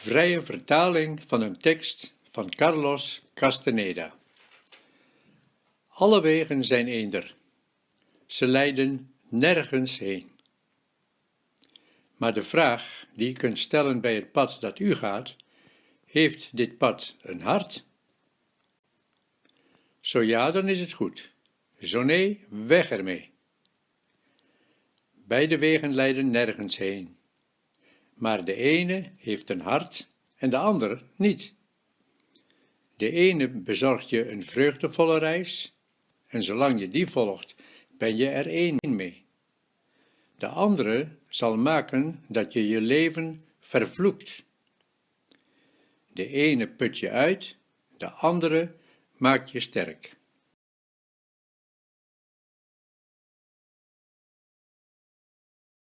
Vrije vertaling van een tekst van Carlos Castaneda. Alle wegen zijn eender. Ze leiden nergens heen. Maar de vraag die je kunt stellen bij het pad dat u gaat, heeft dit pad een hart? Zo ja, dan is het goed. Zo nee, weg ermee. Beide wegen leiden nergens heen maar de ene heeft een hart en de ander niet. De ene bezorgt je een vreugdevolle reis, en zolang je die volgt, ben je er één mee. De andere zal maken dat je je leven vervloekt. De ene put je uit, de andere maakt je sterk.